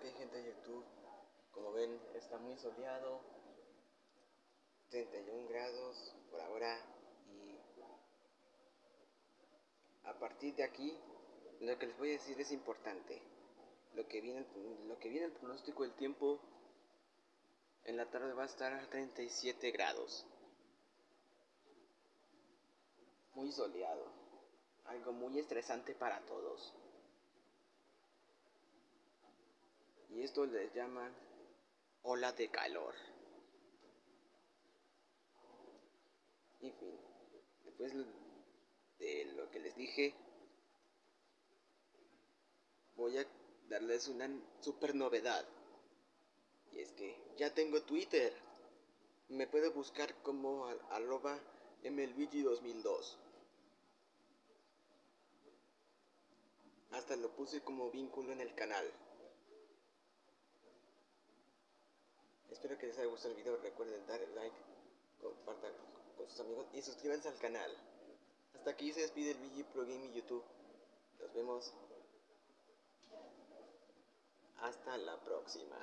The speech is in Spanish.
que gente de YouTube. Como ven, está muy soleado. 31 grados por ahora. Y a partir de aquí, lo que les voy a decir es importante. Lo que viene, lo que viene el pronóstico del tiempo en la tarde va a estar a 37 grados. Muy soleado. Algo muy estresante para todos. Y esto les llaman ola de calor. En fin, después de lo que les dije, voy a darles una super novedad. Y es que ya tengo Twitter. Me puede buscar como arroba MLVG2002. Hasta lo puse como vínculo en el canal. Espero que les haya gustado el video. Recuerden dar el like, compartan con sus amigos y suscríbanse al canal. Hasta aquí se despide el VG Pro Gaming YouTube. Nos vemos. Hasta la próxima.